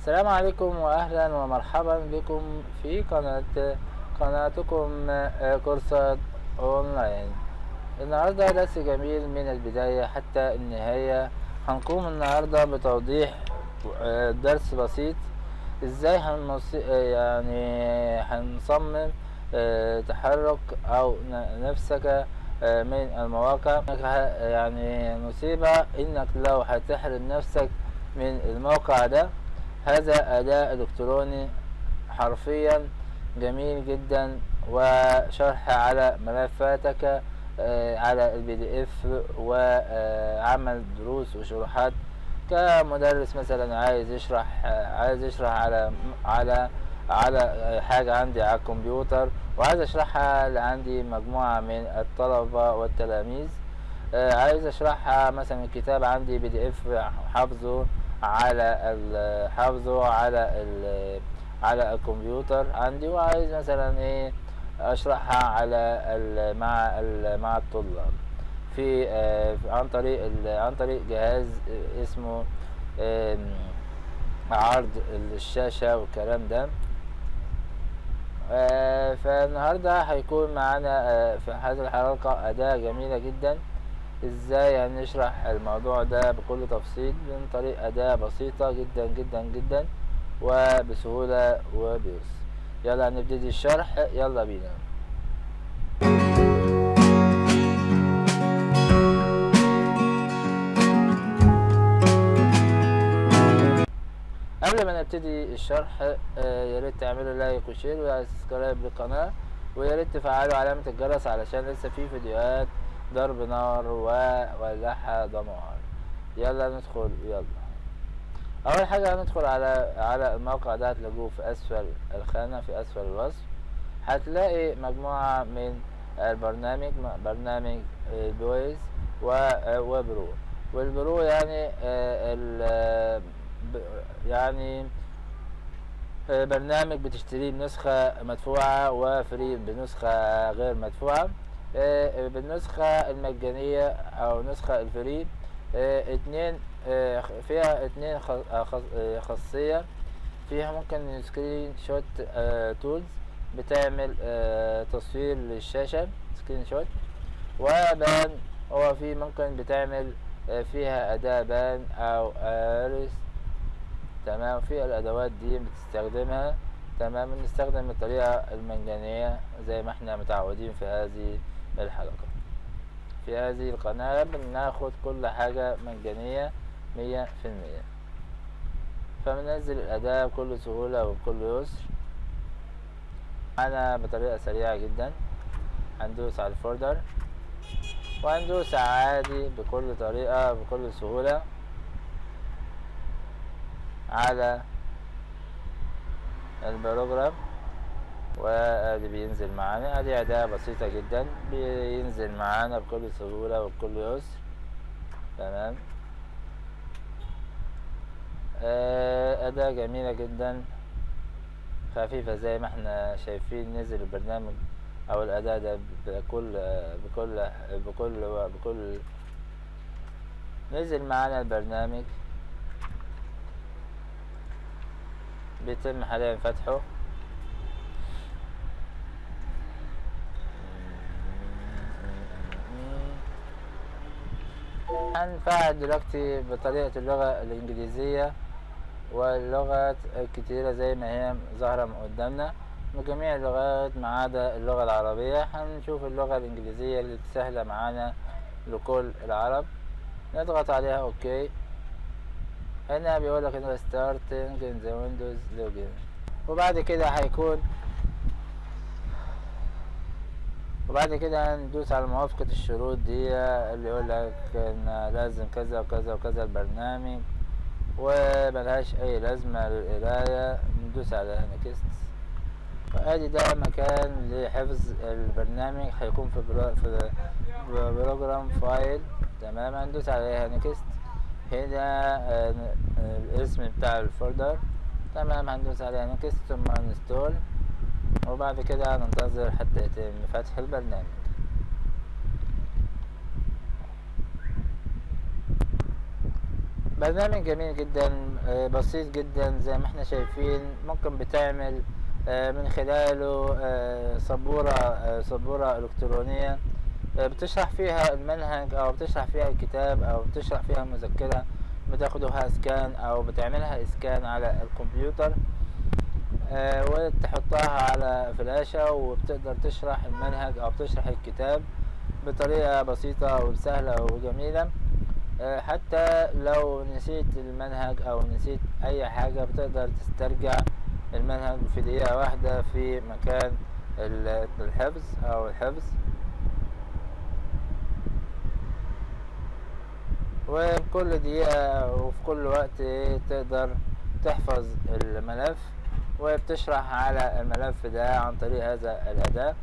السلام عليكم واهلا ومرحبا بكم في قناة قناتكم آه، كورسات أونلاين. النهاردة درس جميل من البداية حتى النهاية. هنقوم النهاردة بتوضيح آه، درس بسيط. إزاي هنص... يعني هنصمم آه، تحرك أو نفسك من المواقع. يعني نصيبة إنك لو هتحرم نفسك من الموقع ده. هذا أداء الكتروني حرفيا جميل جدا وشرح على ملفاتك آه، على ال PDF وعمل دروس وشروحات. كمدرس مثلا عايز يشرح آه، عايز يشرح على على على آه، حاجة عندي على الكمبيوتر وعايز أشرحها لعندي مجموعة من الطلبة والتلاميذ. آه، عايز أشرحها مثلا الكتاب عندي بي دي اف حافظه. على حافظه على على الكمبيوتر عندي وعايز مثلا إيه أشرحها على مع مع الطلاب. في آه، عن طريق عن طريق جهاز آه، اسمه عرض الشاشة والكلام ده. آه، فالنهاردة هيكون معانا في هذه الحلقة أداة جميلة جدا. إزاي هنشرح الموضوع ده بكل تفصيل من طريق أداة بسيطة جدا جدا جدا وبسهولة وبيسر يلا نبتدي الشرح يلا بينا. قبل ما نبتدي الشرح آه، يا ريت تعملوا like و share و subscribe للقناة ويا ريت تفعلوا علامة الجرس علشان لسه في فيديوهات ضرب نار وولعها دمار يلا ندخل يلا اول حاجة هندخل على على الموقع ده هتلاقوه في أسفل الخانة في أسفل الوصف. هتلاقي مجموعة من البرنامج برنامج البويز و- و pro وال pro يعني آه، ال- يعني آه، برنامج بتشتريه بنسخة مدفوعة و free بنسخة غير مدفوعة. بالنسخة المجانية أو نسخة ال free آه، اتنين آه، فيها اتنين آه، آه، خاصية. فيها ممكن screenshot tools بتعمل آه، تصوير للشاشة screenshot. و pen هو في ممكن بتعمل آه، فيها أداة pen أو أرس تمام في الأدوات دي بتستخدمها. تمام بنستخدم الطريقة المجانية زي ما إحنا متعودين في هذه الحلقة. في هذه القناة بناخد كل حاجة مجانية مية في المية. فبننزل الأداة بكل سهولة وبكل يسر. أنا بطريقة سريعة جدا. هندوس على الفولدر. وهندوس عادي بكل طريقة بكل سهولة. على البروجرام. وادي بينزل معانا. ادي اداة بسيطة جدا. بينزل معانا بكل سهولة وبكل يسر تمام. آه، اداة جميلة جدا. خفيفة زي ما إحنا شايفين. نزل البرنامج أو الاداة ده بكل بكل بكل بكل. نزل معانا البرنامج. بيتم حاليا فتحه. هنفعل دلوقتي بطريقة اللغة الإنجليزية واللغات الكتيرة زي ما هي ظاهرة من قدامنا. من جميع اللغات ما عدا اللغة العربية هنشوف اللغة الإنجليزية اللي سهلة معانا لكل العرب. نضغط عليها okay. هنا بيقول لك إنه starting in the windows login. وبعد كده هيكون وبعد كده هندوس على موافقة الشروط دي اللي يقول لك إن لازم كذا وكذا وكذا البرنامج وملهاش أي لازمة للقراية ندوس على next وادي ده مكان لحفظ البرنامج هيكون في في program file تمام هندوس عليها next هنا آه، الاسم بتاع ال folder تمام هندوس عليها next ثم install وبعد كده هننتظر حتى يتم فتح البرنامج. برنامج جميل جدا آه، بسيط جدا زي ما إحنا شايفين ممكن بتعمل آه، من خلاله سبورة آه، سبورة إلكترونية آه، بتشرح فيها المنهج أو بتشرح فيها الكتاب أو بتشرح فيها المذكرة بتاخدها سكان أو بتعملها اسكان على الكمبيوتر. وتحطها على فلاشة وبتقدر تشرح المنهج أو بتشرح الكتاب بطريقة بسيطة وسهلة وجميلة. آه، حتى لو نسيت المنهج أو نسيت أي حاجة بتقدر تسترجع المنهج في دقيقة واحدة في مكان ال- الحفظ أو الحفظ. وفي كل دقيقة وفي كل وقت تقدر تحفظ الملف. وبتشرح على الملف ده عن طريق هذا الأداة.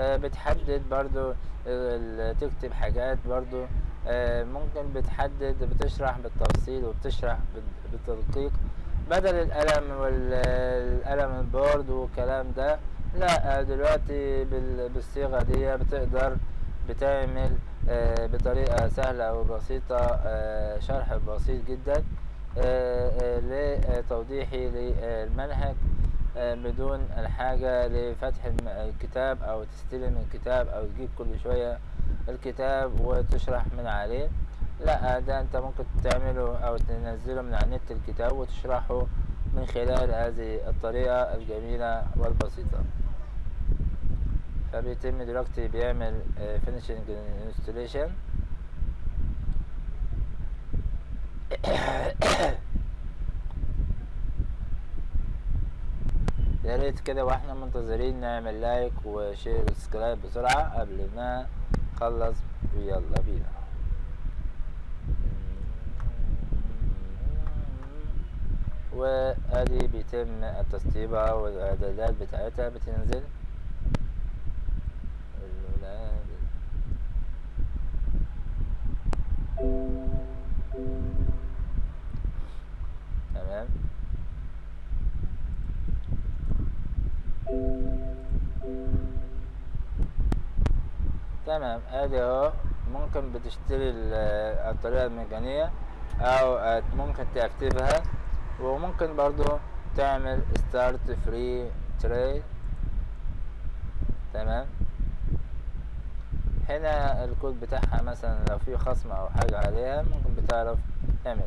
آه، بتحدد برضو تكتب حاجات برضو. آه، ممكن بتحدد بتشرح بالتفصيل وبتشرح بال- بالتدقيق. بدل القلم والقلم البورد والكلام ده لا آه، دلوقتي بال- بالصيغة دي بتقدر بتعمل بطريقة سهلة وبسيطة شرح بسيط جدا لتوضيحي للمنهج. بدون الحاجة لفتح الكتاب أو تستلم الكتاب أو تجيب كل شوية الكتاب وتشرح من عليه. لا ده أنت ممكن تعمله أو تنزله من على النت الكتاب وتشرحه من خلال هذه الطريقة الجميلة والبسيطة. فبيتم دلوقتي بيعمل finishing installation. يا ريت كده وإحنا منتظرين نعمل like و share و subscribe بسرعة قبل ما نخلص. ويلا بينا. وأدي بيتم التسطيبة والإعدادات بتاعتها بتنزل. تمام أدي أهو ممكن بتشتري ال- الطريقة المجانية أو ممكن تكتبها وممكن برضو تعمل start free trial تمام؟ هنا الكود بتاعها مثلا لو في خصم أو حاجة عليها ممكن بتعرف تعملها.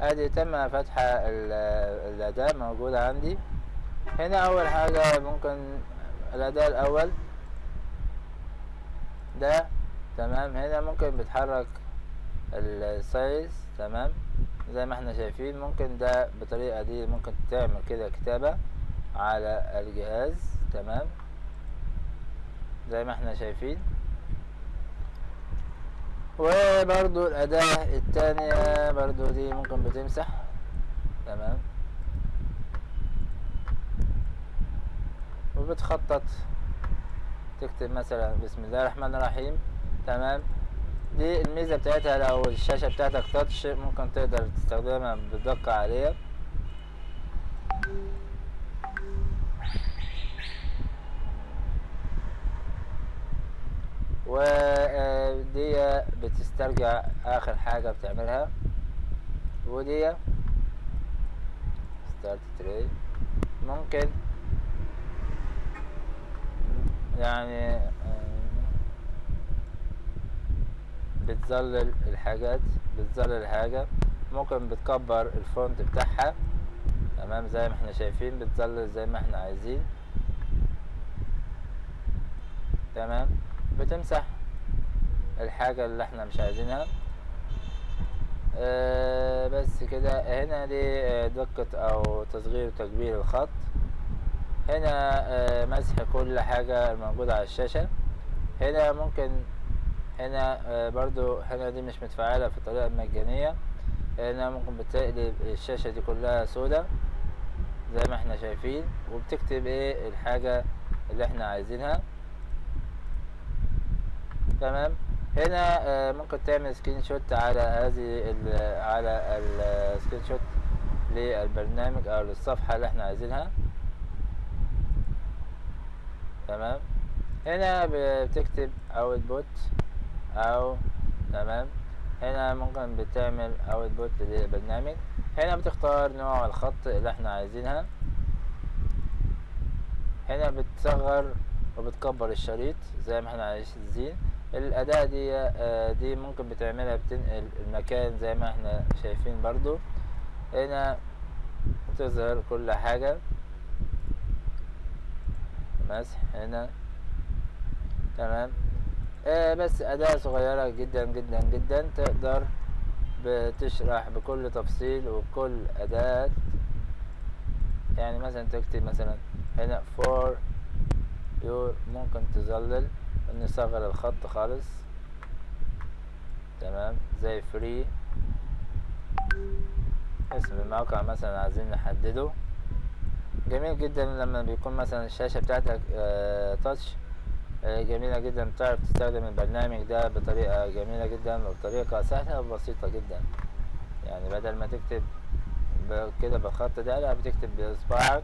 ادي تم فتح ال- الأداة موجودة عندي. هنا أول حاجة ممكن الاداء الأول. ده تمام. هنا ممكن بتحرك السايز تمام. زي ما إحنا شايفين ممكن ده بالطريقة دي ممكن تعمل كده كتابة على الجهاز تمام. زي ما إحنا شايفين. وبرضو الأداة التانية برضو دي ممكن بتمسح. تمام. وبتخطط تكتب مثلا بسم الله الرحمن الرحيم. تمام. دي الميزة بتاعتها لو الشاشة بتاعتك تاتش ممكن تقدر تستخدمها بدقة عالية. ودي بتسترجع آخر حاجة بتعملها. ودي start ممكن يعني آه، بتظلل الحاجات بتظلل الحاجة. ممكن بتكبر ال font بتاعها. تمام زي ما إحنا شايفين بتظلل زي ما إحنا عايزين. تمام؟ بتمسح الحاجة اللي إحنا مش عايزينها. آه بس كده. هنا دي آه، دقة أو تصغير وتكبير الخط. هنا آه مسح كل حاجة موجودة على الشاشة. هنا ممكن هنا برضو هنا دي مش متفعلة في الطريقة المجانية. هنا ممكن بتقلب الشاشة دي كلها سودة زي ما إحنا شايفين وبتكتب إيه الحاجة اللي إحنا عايزينها. تمام؟ هنا آه، ممكن تعمل screenshot على هذه ال- على ال screenshot للبرنامج أو للصفحة اللي إحنا عايزينها. تمام؟ هنا بتكتب output أو تمام؟ هنا ممكن بتعمل output للبرنامج. هنا بتختار نوع الخط اللي إحنا عايزينها. هنا بتصغر وبتكبر الشريط زي ما إحنا عايزين. الأداة دي آه، دي ممكن بتعملها بتنقل المكان زي ما إحنا شايفين برضو. هنا بتظهر كل حاجة. مسح هنا. تمام. آه بس أداة صغيرة جدا جدا جدا. تقدر بتشرح بكل تفصيل وكل أداة. يعني مثلا تكتب مثلا هنا your ممكن تظلل نصغر الخط خالص. تمام؟ زي free اسم الموقع مثلا عايزين نحدده. جميل جدا لما بيكون مثلا الشاشة بتاعتك آه تاتش آه جميلة جدا. تعرف تستخدم البرنامج ده بطريقة جميلة جدا وبطريقة سهلة وبسيطة جدا. يعني بدل ما تكتب كده بالخط ده لا بتكتب بإصبعك.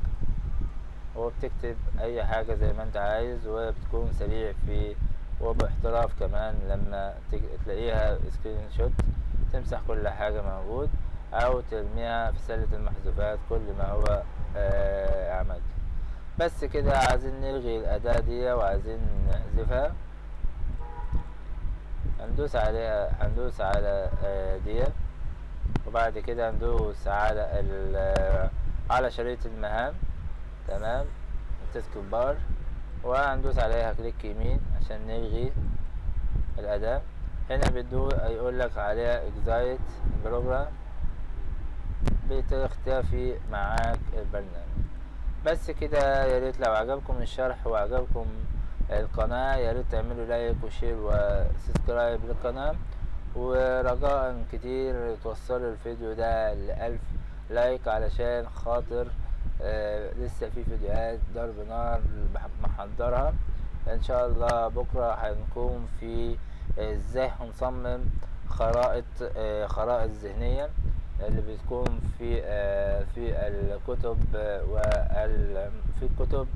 وبتكتب أي حاجة زي ما أنت عايز وبتكون سريع في وباحتراف كمان لما تلاقيها سكرين شوت تمسح كل حاجة موجود أو ترميها في سلة المحذوفات كل ما هو آه عمل بس كده عايزين نلغي الأداة دي وعايزين نحذفها هندوس عليها هندوس على آه دي. وبعد كده هندوس على على شريط المهام. تمام؟ ال task bar وهندوس عليها click يمين عشان نلغي الأداة هنا بدو يقول لك عليها exit program. بتختفي معاك البرنامج. بس كده يا ريت لو عجبكم الشرح وعجبكم القناة يا ريت تعملوا like و share و subscribe للقناة. ورجاء كتير توصلوا الفيديو ده لألف like علشان خاطر آه لسه في فيديوهات ضرب نار محضرها. إن شاء الله بكرة هنكون في إزاي هنصمم خرائط آه خرائط ذهنية اللي بتكون في آه في الكتب وال في الكتب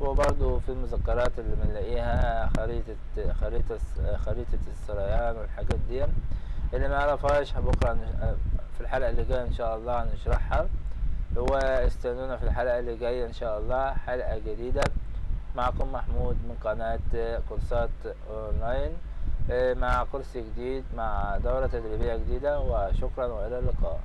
وبرضو في المذكرات اللي بنلاقيها خريطة خريطة خريطة السريان والحاجات دي. اللي ما يعرفهاش بكرة في الحلقة اللي جاية إن شاء الله هنشرحها. واستنونا في الحلقة اللي جاية إن شاء الله حلقة جديدة. معكم محمود من قناة كورسات أونلاين. مع كورس جديد مع دورة تدريبية جديدة. وشكرا وإلى اللقاء.